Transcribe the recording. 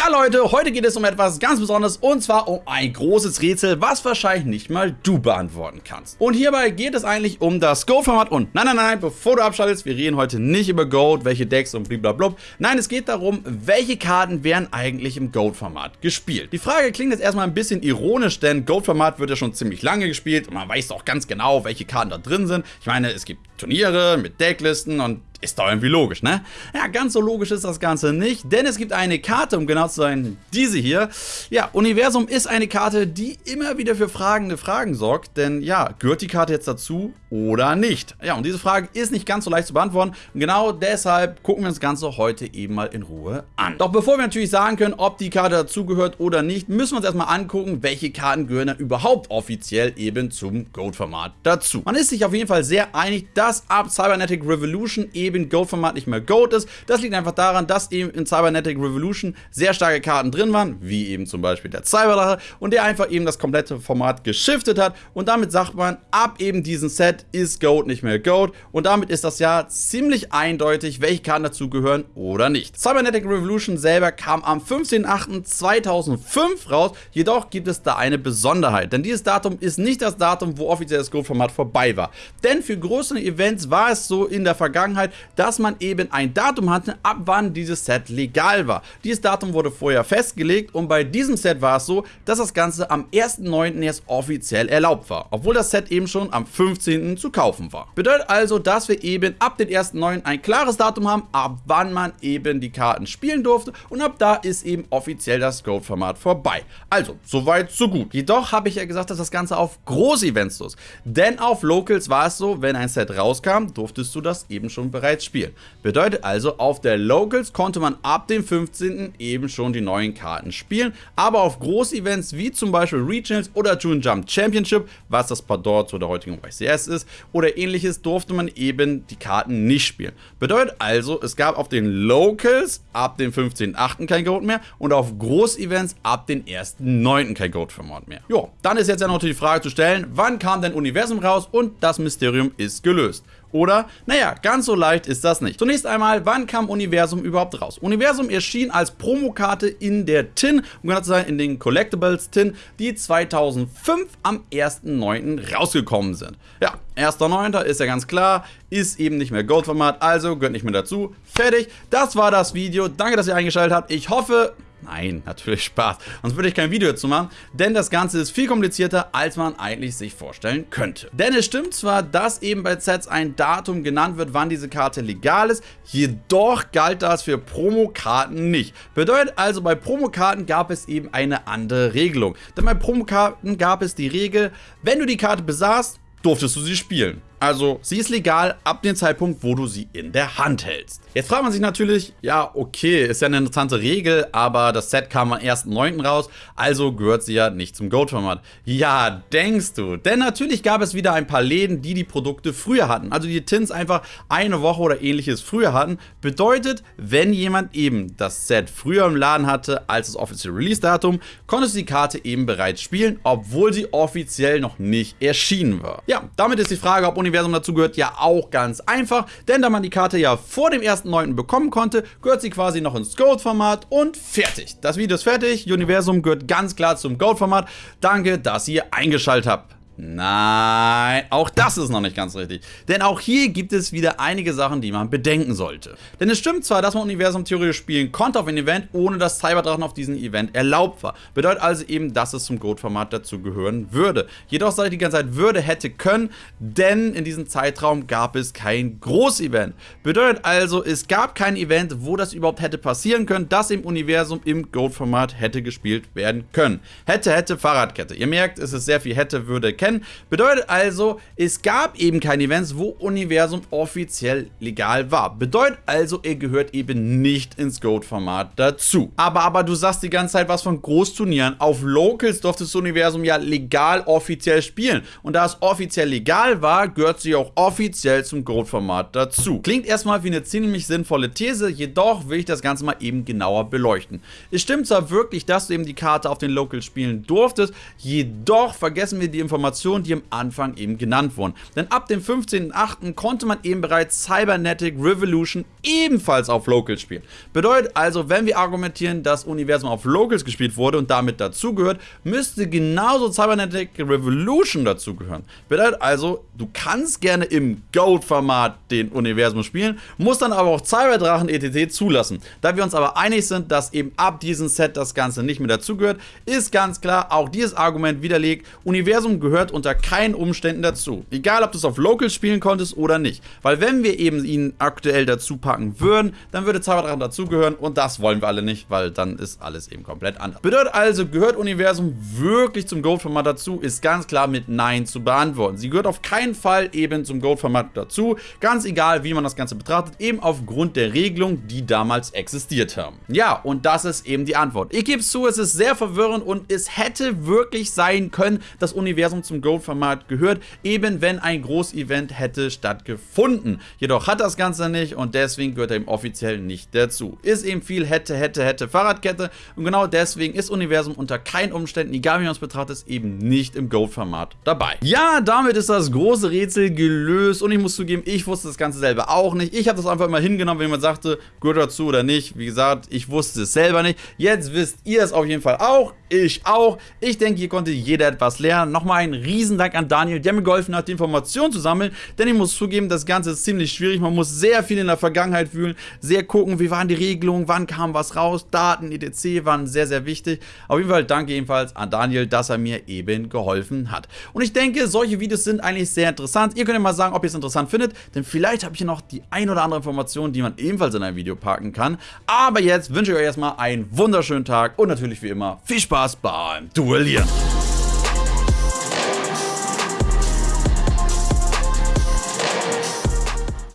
Ja Leute, heute geht es um etwas ganz Besonderes und zwar um ein großes Rätsel, was wahrscheinlich nicht mal du beantworten kannst. Und hierbei geht es eigentlich um das Goat-Format und nein, nein, nein, bevor du abschaltest, wir reden heute nicht über Goat, welche Decks und blablabla. Nein, es geht darum, welche Karten werden eigentlich im Goat-Format gespielt. Die Frage klingt jetzt erstmal ein bisschen ironisch, denn Goat-Format wird ja schon ziemlich lange gespielt und man weiß auch ganz genau, welche Karten da drin sind. Ich meine, es gibt Turniere mit Decklisten und ist doch irgendwie logisch, ne? Ja, ganz so logisch ist das Ganze nicht, denn es gibt eine Karte, um genau zu sein, diese hier. Ja, Universum ist eine Karte, die immer wieder für fragende Fragen sorgt, denn ja, gehört die Karte jetzt dazu oder nicht? Ja, und diese Frage ist nicht ganz so leicht zu beantworten und genau deshalb gucken wir uns das Ganze heute eben mal in Ruhe an. Doch bevor wir natürlich sagen können, ob die Karte dazugehört oder nicht, müssen wir uns erstmal angucken, welche Karten gehören dann überhaupt offiziell eben zum Goat-Format dazu. Man ist sich auf jeden Fall sehr einig, dass ab Cybernetic Revolution eben Goat-Format nicht mehr Goat ist. Das liegt einfach daran, dass eben in Cybernetic Revolution sehr starke Karten drin waren, wie eben zum Beispiel der Cyberlache und der einfach eben das komplette Format geschiftet hat und damit sagt man, ab eben diesem Set ist Goat nicht mehr Goat und damit ist das ja ziemlich eindeutig, welche Karten dazu gehören oder nicht. Cybernetic Revolution selber kam am 15.08.2005 raus, jedoch gibt es da eine Besonderheit, denn dieses Datum ist nicht das Datum, wo offiziell das Goat-Format vorbei war. Denn für größere Events war es so in der Vergangenheit, dass man eben ein Datum hatte, ab wann dieses Set legal war. Dieses Datum wurde vorher festgelegt und bei diesem Set war es so, dass das Ganze am 1.9. erst offiziell erlaubt war, obwohl das Set eben schon am 15. zu kaufen war. Bedeutet also, dass wir eben ab dem 1.9. ein klares Datum haben, ab wann man eben die Karten spielen durfte und ab da ist eben offiziell das Goat-Format vorbei. Also, soweit, so gut. Jedoch habe ich ja gesagt, dass das Ganze auf Groß-Events los. Denn auf Locals war es so, wenn ein Set rauskam, durftest du das eben schon bereits spielen. Bedeutet also, auf der Locals konnte man ab dem 15. eben schon die neuen Karten spielen, aber auf Groß-Events wie zum Beispiel Regionals oder June Jump Championship, was das Pendant zu der heutigen YCS ist, oder ähnliches, durfte man eben die Karten nicht spielen. Bedeutet also, es gab auf den Locals ab dem 15.8. kein Goat mehr und auf Groß-Events ab dem 1.9. kein Goat-Format mehr. Jo, dann ist jetzt ja noch die Frage zu stellen, wann kam denn Universum raus und das Mysterium ist gelöst. Oder? Naja, ganz so leicht ist das nicht. Zunächst einmal, wann kam Universum überhaupt raus? Universum erschien als Promokarte in der TIN, um genau zu sein, in den Collectibles TIN, die 2005 am 1.9. rausgekommen sind. Ja, 1.9. ist ja ganz klar, ist eben nicht mehr Gold-Format, also gehört nicht mehr dazu. Fertig, das war das Video. Danke, dass ihr eingeschaltet habt. Ich hoffe, Nein, natürlich Spaß. Sonst würde ich kein Video dazu machen, denn das Ganze ist viel komplizierter, als man eigentlich sich vorstellen könnte. Denn es stimmt zwar, dass eben bei Sets ein Datum genannt wird, wann diese Karte legal ist, jedoch galt das für Promokarten nicht. Bedeutet also, bei Promokarten gab es eben eine andere Regelung. Denn bei Promokarten gab es die Regel, wenn du die Karte besaßt, durftest du sie spielen. Also sie ist legal ab dem Zeitpunkt, wo du sie in der Hand hältst. Jetzt fragt man sich natürlich, ja okay, ist ja eine interessante Regel, aber das Set kam am 1.9. raus, also gehört sie ja nicht zum Goat-Format. Ja, denkst du, denn natürlich gab es wieder ein paar Läden, die die Produkte früher hatten, also die Tins einfach eine Woche oder ähnliches früher hatten. Bedeutet, wenn jemand eben das Set früher im Laden hatte als das offizielle Release-Datum, konntest du die Karte eben bereits spielen, obwohl sie offiziell noch nicht erschienen war. Ja, damit ist die Frage, ob Universum Universum dazu gehört, ja auch ganz einfach, denn da man die Karte ja vor dem 1.9. bekommen konnte, gehört sie quasi noch ins Gold-Format und fertig. Das Video ist fertig, Universum gehört ganz klar zum Gold-Format. Danke, dass ihr eingeschaltet habt. Nein, auch das ist noch nicht ganz richtig. Denn auch hier gibt es wieder einige Sachen, die man bedenken sollte. Denn es stimmt zwar, dass man Universum theoretisch spielen konnte auf ein Event, ohne dass Cyberdrachen auf diesem Event erlaubt war. Bedeutet also eben, dass es zum Goat-Format dazu gehören würde. Jedoch sage ich die ganze Zeit würde, hätte, können, denn in diesem Zeitraum gab es kein Groß-Event. Bedeutet also, es gab kein Event, wo das überhaupt hätte passieren können, dass im Universum im Goat-Format hätte gespielt werden können. Hätte, hätte, Fahrradkette. Ihr merkt, es ist sehr viel hätte, würde, kennen kennen. Bedeutet also, es gab eben keine Events, wo Universum offiziell legal war. Bedeutet also, er gehört eben nicht ins Goat-Format dazu. Aber, aber du sagst die ganze Zeit was von Großturnieren. Auf Locals durfte das Universum ja legal offiziell spielen. Und da es offiziell legal war, gehört sie auch offiziell zum Goat-Format dazu. Klingt erstmal wie eine ziemlich sinnvolle These, jedoch will ich das Ganze mal eben genauer beleuchten. Es stimmt zwar wirklich, dass du eben die Karte auf den Locals spielen durftest, jedoch vergessen wir die Information, Informationen, die am Anfang eben genannt wurden. Denn ab dem 15.08. konnte man eben bereits Cybernetic Revolution ebenfalls auf Locals spielen. Bedeutet also, wenn wir argumentieren, dass Universum auf Locals gespielt wurde und damit dazugehört, müsste genauso Cybernetic Revolution dazugehören. Bedeutet also, du kannst gerne im Gold-Format den Universum spielen, musst dann aber auch Cyberdrachen etc. zulassen. Da wir uns aber einig sind, dass eben ab diesem Set das Ganze nicht mehr dazugehört, ist ganz klar auch dieses Argument widerlegt, Universum gehört unter keinen Umständen dazu. Egal, ob du es auf Locals spielen konntest oder nicht. Weil wenn wir eben ihn aktuell dazu packen würden, dann würde Cyberdrachen dazugehören und das wollen wir alle nicht, weil dann ist alles eben komplett anders. Bedeutet also, gehört Universum wirklich zum Gold-Format dazu, ist ganz klar mit Nein zu beantworten. Sie gehört auf keinen Fall eben zum Gold-Format dazu, ganz egal, wie man das Ganze betrachtet, eben aufgrund der Regelungen, die damals existiert haben. Ja, und das ist eben die Antwort. Ich gebe zu, es ist sehr verwirrend und es hätte wirklich sein können, das Universum zum Gold-Format gehört, eben wenn ein Großevent hätte stattgefunden. Jedoch hat das Ganze nicht und deswegen gehört er eben offiziell nicht dazu. Ist eben viel hätte, hätte, hätte Fahrradkette und genau deswegen ist Universum unter keinen Umständen, egal wie man es betrachtet, eben nicht im Gold-Format dabei. Ja, damit ist das große Rätsel gelöst und ich muss zugeben, ich wusste das Ganze selber auch nicht. Ich habe das einfach mal hingenommen, wenn jemand sagte, gehört dazu oder nicht. Wie gesagt, ich wusste es selber nicht. Jetzt wisst ihr es auf jeden Fall auch. Ich auch. Ich denke, hier konnte jeder etwas lernen. Nochmal ein Riesendank an Daniel, der mir geholfen hat, die Informationen zu sammeln. Denn ich muss zugeben, das Ganze ist ziemlich schwierig. Man muss sehr viel in der Vergangenheit fühlen, sehr gucken, wie waren die Regelungen, wann kam was raus. Daten, etc. waren sehr, sehr wichtig. Auf jeden Fall danke ebenfalls an Daniel, dass er mir eben geholfen hat. Und ich denke, solche Videos sind eigentlich sehr interessant. Ihr könnt ja mal sagen, ob ihr es interessant findet. Denn vielleicht habe ich hier noch die ein oder andere Information, die man ebenfalls in ein Video packen kann. Aber jetzt wünsche ich euch erstmal einen wunderschönen Tag und natürlich wie immer viel Spaß beim Duellieren.